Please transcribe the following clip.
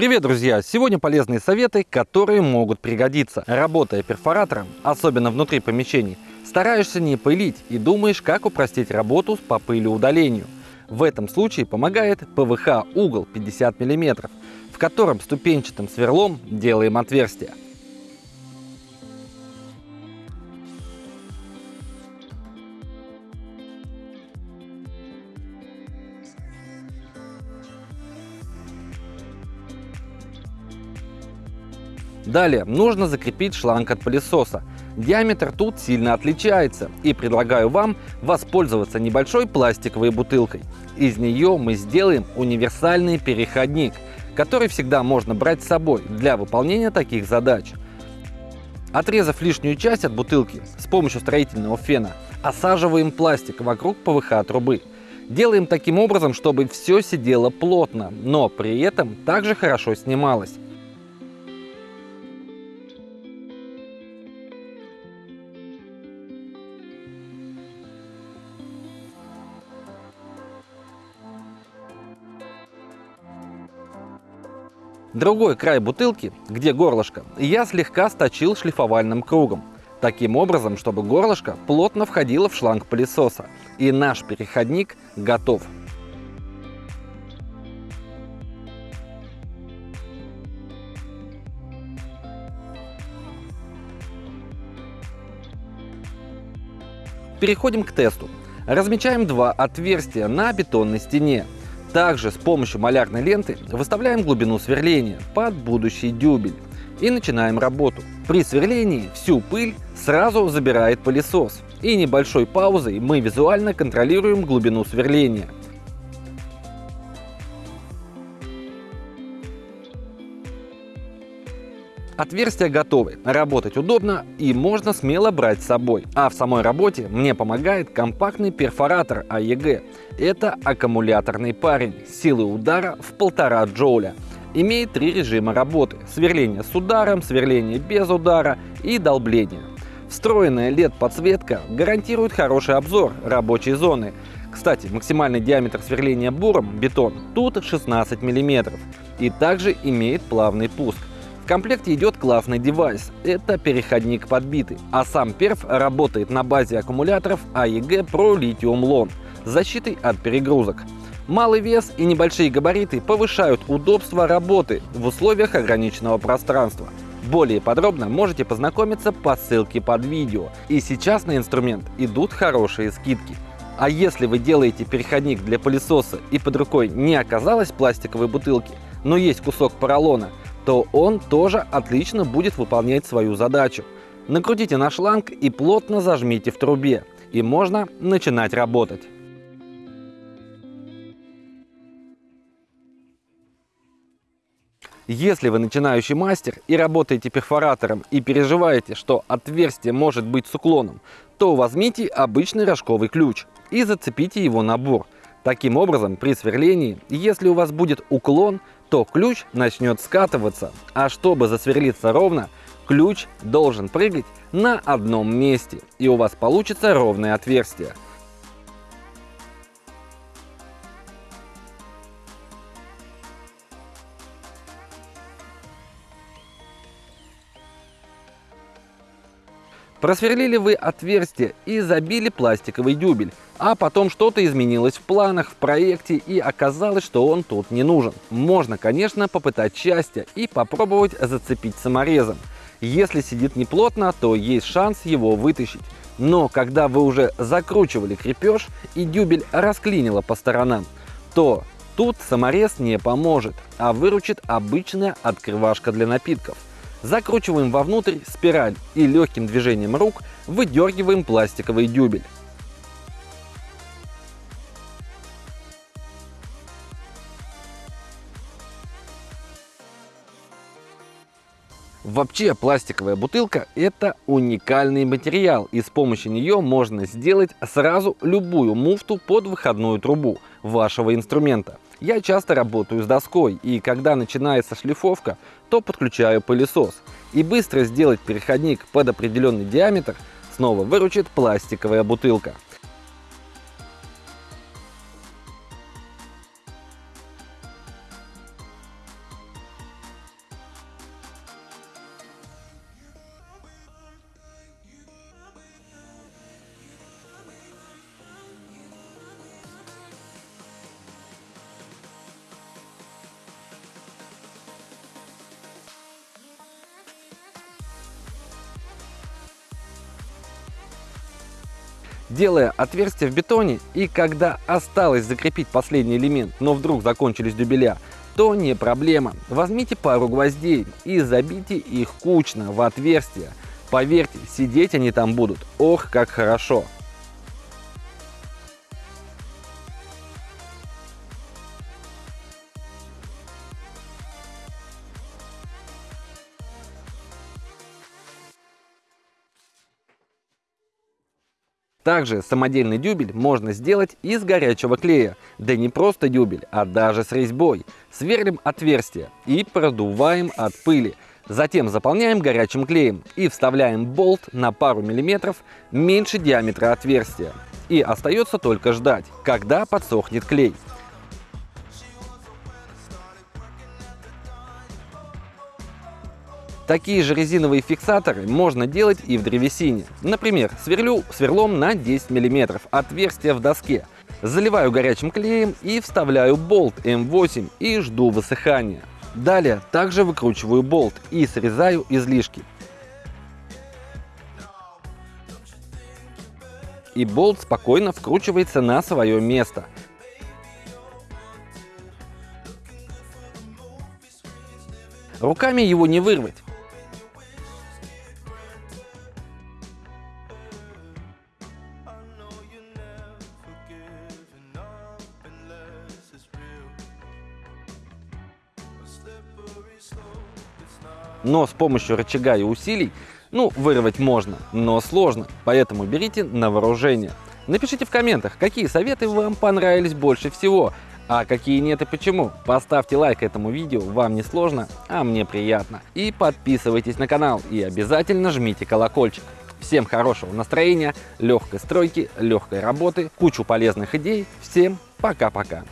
Привет, друзья! Сегодня полезные советы, которые могут пригодиться. Работая перфоратором, особенно внутри помещений, стараешься не пылить и думаешь, как упростить работу по пылеудалению. В этом случае помогает ПВХ угол 50 мм, в котором ступенчатым сверлом делаем отверстие. Далее нужно закрепить шланг от пылесоса. Диаметр тут сильно отличается и предлагаю вам воспользоваться небольшой пластиковой бутылкой. Из нее мы сделаем универсальный переходник, который всегда можно брать с собой для выполнения таких задач. Отрезав лишнюю часть от бутылки с помощью строительного фена, осаживаем пластик вокруг ПВХ трубы. Делаем таким образом, чтобы все сидело плотно, но при этом также хорошо снималось. Другой край бутылки, где горлышко, я слегка сточил шлифовальным кругом. Таким образом, чтобы горлышко плотно входило в шланг пылесоса. И наш переходник готов. Переходим к тесту. Размечаем два отверстия на бетонной стене. Также с помощью малярной ленты выставляем глубину сверления под будущий дюбель и начинаем работу. При сверлении всю пыль сразу забирает пылесос и небольшой паузой мы визуально контролируем глубину сверления. Отверстия готовы, работать удобно и можно смело брать с собой. А в самой работе мне помогает компактный перфоратор АЕГ. Это аккумуляторный парень силой удара в полтора джоуля. Имеет три режима работы – сверление с ударом, сверление без удара и долбление. Встроенная LED-подсветка гарантирует хороший обзор рабочей зоны. Кстати, максимальный диаметр сверления буром бетон тут 16 мм и также имеет плавный пуск комплекте идет классный девайс. Это переходник подбитый. А сам перф работает на базе аккумуляторов AEG Pro Lithium Lon с защитой от перегрузок. Малый вес и небольшие габариты повышают удобство работы в условиях ограниченного пространства. Более подробно можете познакомиться по ссылке под видео. И сейчас на инструмент идут хорошие скидки. А если вы делаете переходник для пылесоса и под рукой не оказалось пластиковой бутылки, но есть кусок поролона, то он тоже отлично будет выполнять свою задачу. Накрутите на шланг и плотно зажмите в трубе, и можно начинать работать. Если вы начинающий мастер и работаете перфоратором и переживаете, что отверстие может быть с уклоном, то возьмите обычный рожковый ключ и зацепите его на бур. Таким образом, при сверлении, если у вас будет уклон, то ключ начнет скатываться, а чтобы засверлиться ровно, ключ должен прыгать на одном месте, и у вас получится ровное отверстие. Просверлили вы отверстие и забили пластиковый дюбель, а потом что-то изменилось в планах, в проекте и оказалось, что он тут не нужен. Можно, конечно, попытать счастье и попробовать зацепить саморезом. Если сидит неплотно, то есть шанс его вытащить. Но когда вы уже закручивали крепеж и дюбель расклинило по сторонам, то тут саморез не поможет, а выручит обычная открывашка для напитков. Закручиваем вовнутрь спираль и легким движением рук выдергиваем пластиковый дюбель. Вообще пластиковая бутылка это уникальный материал и с помощью нее можно сделать сразу любую муфту под выходную трубу вашего инструмента. Я часто работаю с доской и когда начинается шлифовка, то подключаю пылесос. И быстро сделать переходник под определенный диаметр снова выручит пластиковая бутылка. Делая отверстие в бетоне и когда осталось закрепить последний элемент, но вдруг закончились дюбеля, то не проблема. Возьмите пару гвоздей и забейте их кучно в отверстие. Поверьте, сидеть они там будут, ох, как хорошо. Также самодельный дюбель можно сделать из горячего клея. Да не просто дюбель, а даже с резьбой. Сверлим отверстие и продуваем от пыли. Затем заполняем горячим клеем и вставляем болт на пару миллиметров меньше диаметра отверстия. И остается только ждать, когда подсохнет клей. Такие же резиновые фиксаторы можно делать и в древесине. Например, сверлю сверлом на 10 мм, отверстие в доске. Заливаю горячим клеем и вставляю болт М8 и жду высыхания. Далее также выкручиваю болт и срезаю излишки. И болт спокойно вкручивается на свое место. Руками его не вырвать, но с помощью рычага и усилий, ну, вырвать можно, но сложно, поэтому берите на вооружение. Напишите в комментах, какие советы вам понравились больше всего, а какие нет и почему. Поставьте лайк этому видео, вам не сложно, а мне приятно. И подписывайтесь на канал, и обязательно жмите колокольчик. Всем хорошего настроения, легкой стройки, легкой работы, кучу полезных идей. Всем пока-пока.